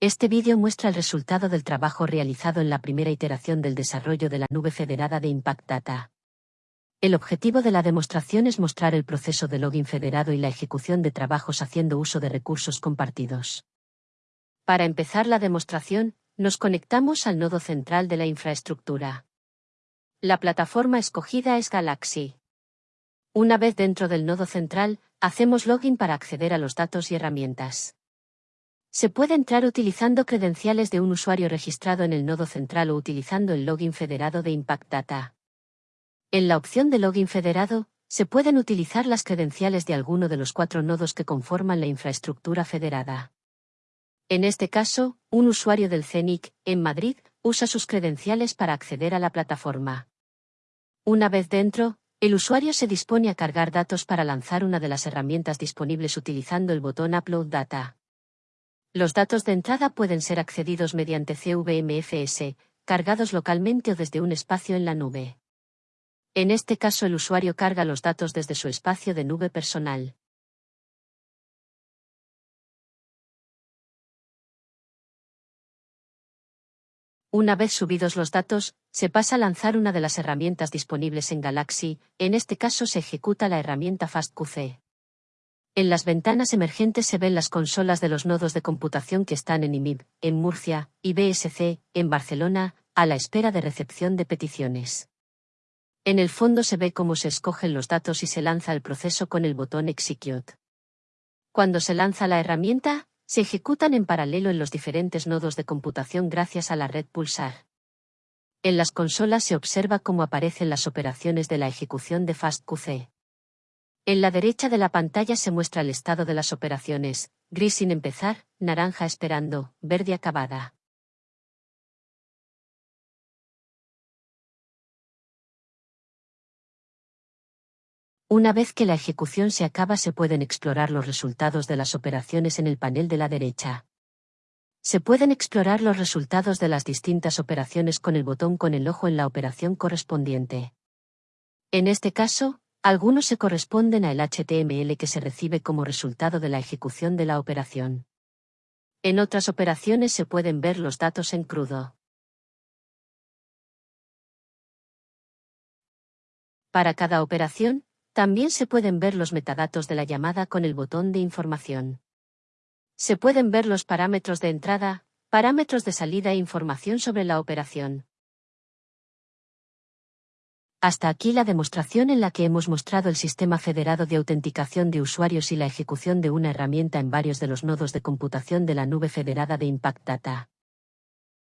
Este vídeo muestra el resultado del trabajo realizado en la primera iteración del desarrollo de la nube federada de Impact Data. El objetivo de la demostración es mostrar el proceso de login federado y la ejecución de trabajos haciendo uso de recursos compartidos. Para empezar la demostración, nos conectamos al nodo central de la infraestructura. La plataforma escogida es Galaxy. Una vez dentro del nodo central, hacemos login para acceder a los datos y herramientas. Se puede entrar utilizando credenciales de un usuario registrado en el nodo central o utilizando el login federado de Impact Data. En la opción de login federado, se pueden utilizar las credenciales de alguno de los cuatro nodos que conforman la infraestructura federada. En este caso, un usuario del CENIC, en Madrid, usa sus credenciales para acceder a la plataforma. Una vez dentro, el usuario se dispone a cargar datos para lanzar una de las herramientas disponibles utilizando el botón Upload Data. Los datos de entrada pueden ser accedidos mediante CVMFS, cargados localmente o desde un espacio en la nube. En este caso el usuario carga los datos desde su espacio de nube personal. Una vez subidos los datos, se pasa a lanzar una de las herramientas disponibles en Galaxy, en este caso se ejecuta la herramienta FastQC. En las ventanas emergentes se ven las consolas de los nodos de computación que están en IMIB, en Murcia, y BSC, en Barcelona, a la espera de recepción de peticiones. En el fondo se ve cómo se escogen los datos y se lanza el proceso con el botón Execute. Cuando se lanza la herramienta, se ejecutan en paralelo en los diferentes nodos de computación gracias a la red Pulsar. En las consolas se observa cómo aparecen las operaciones de la ejecución de FastQC. En la derecha de la pantalla se muestra el estado de las operaciones, gris sin empezar, naranja esperando, verde acabada. Una vez que la ejecución se acaba se pueden explorar los resultados de las operaciones en el panel de la derecha. Se pueden explorar los resultados de las distintas operaciones con el botón con el ojo en la operación correspondiente. En este caso, algunos se corresponden al HTML que se recibe como resultado de la ejecución de la operación. En otras operaciones se pueden ver los datos en crudo. Para cada operación, también se pueden ver los metadatos de la llamada con el botón de información. Se pueden ver los parámetros de entrada, parámetros de salida e información sobre la operación. Hasta aquí la demostración en la que hemos mostrado el sistema federado de autenticación de usuarios y la ejecución de una herramienta en varios de los nodos de computación de la nube federada de Impact Data.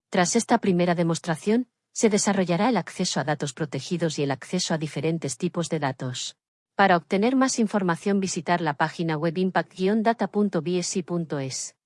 Tras esta primera demostración, se desarrollará el acceso a datos protegidos y el acceso a diferentes tipos de datos. Para obtener más información visitar la página web impact-data.bsi.es.